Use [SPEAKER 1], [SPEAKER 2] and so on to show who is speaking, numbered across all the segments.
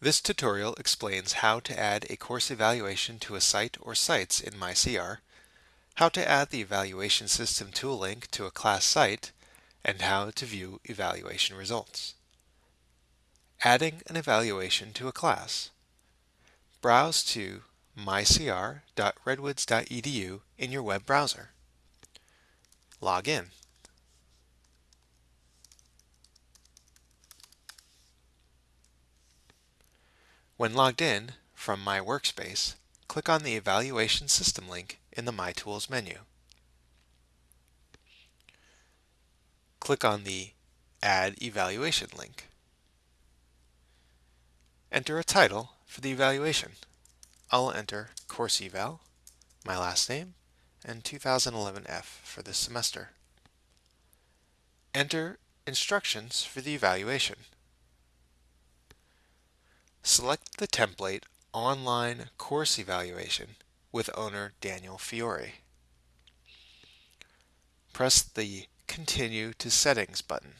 [SPEAKER 1] This tutorial explains how to add a course evaluation to a site or sites in MyCR, how to add the evaluation system tool link to a class site, and how to view evaluation results. Adding an evaluation to a class. Browse to mycr.redwoods.edu in your web browser. Log in. When logged in, from My Workspace, click on the Evaluation System link in the My Tools menu. Click on the Add Evaluation link. Enter a title for the evaluation. I'll enter Course Eval, my last name, and 2011F for this semester. Enter instructions for the evaluation. Select the template Online Course Evaluation with owner Daniel Fiore. Press the Continue to Settings button.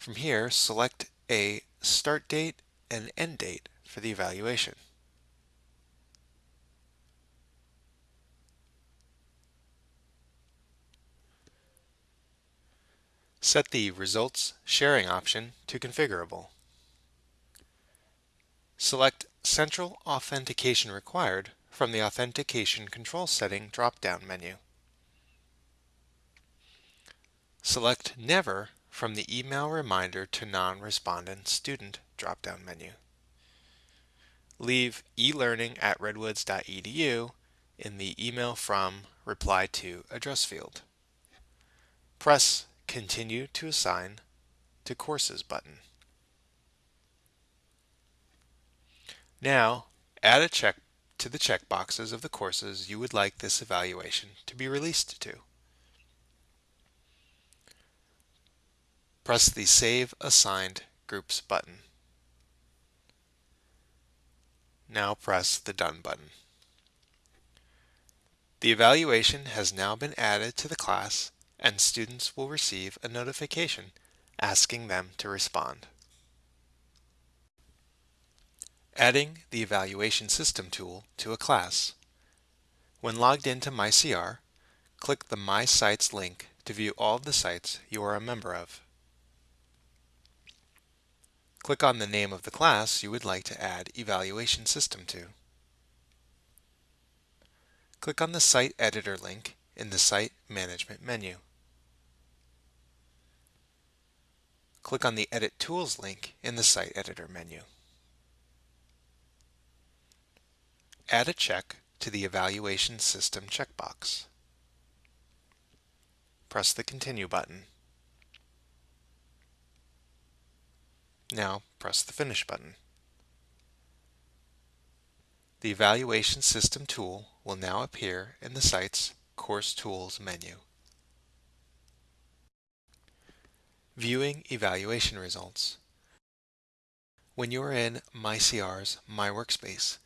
[SPEAKER 1] From here, select a start date and end date for the evaluation. Set the Results Sharing option to Configurable. Select Central Authentication Required from the Authentication Control Setting drop-down menu. Select Never from the Email Reminder to Non-Respondent Student drop-down menu. Leave eLearning at redwoods.edu in the Email From Reply To address field. Press Continue to Assign to Courses button. Now, add a check to the checkboxes of the courses you would like this evaluation to be released to. Press the Save Assigned Groups button. Now press the Done button. The evaluation has now been added to the class and students will receive a notification asking them to respond. Adding the Evaluation System tool to a class. When logged into MyCR, click the My Sites link to view all of the sites you are a member of. Click on the name of the class you would like to add Evaluation System to. Click on the Site Editor link in the Site Management menu. Click on the Edit Tools link in the Site Editor menu. Add a check to the Evaluation System checkbox. Press the Continue button. Now press the Finish button. The Evaluation System tool will now appear in the site's Course Tools menu. Viewing evaluation results. When you are in MyCR's My Workspace,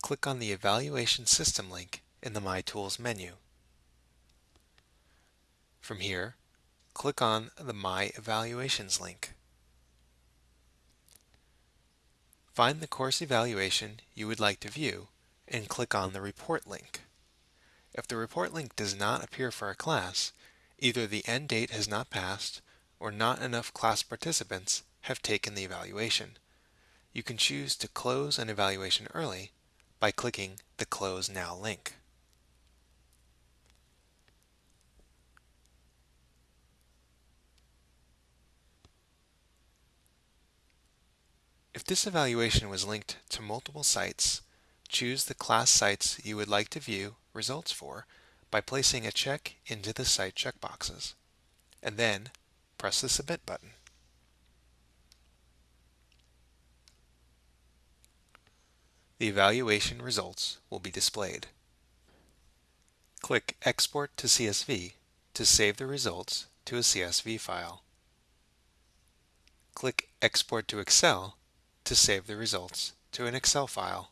[SPEAKER 1] click on the Evaluation System link in the My Tools menu. From here, click on the My Evaluations link. Find the course evaluation you would like to view and click on the Report link. If the report link does not appear for a class, either the end date has not passed or not enough class participants have taken the evaluation. You can choose to close an evaluation early by clicking the Close Now link. If this evaluation was linked to multiple sites, choose the class sites you would like to view results for by placing a check into the site checkboxes, and then press the Submit button. The evaluation results will be displayed. Click Export to CSV to save the results to a CSV file. Click Export to Excel to save the results to an Excel file.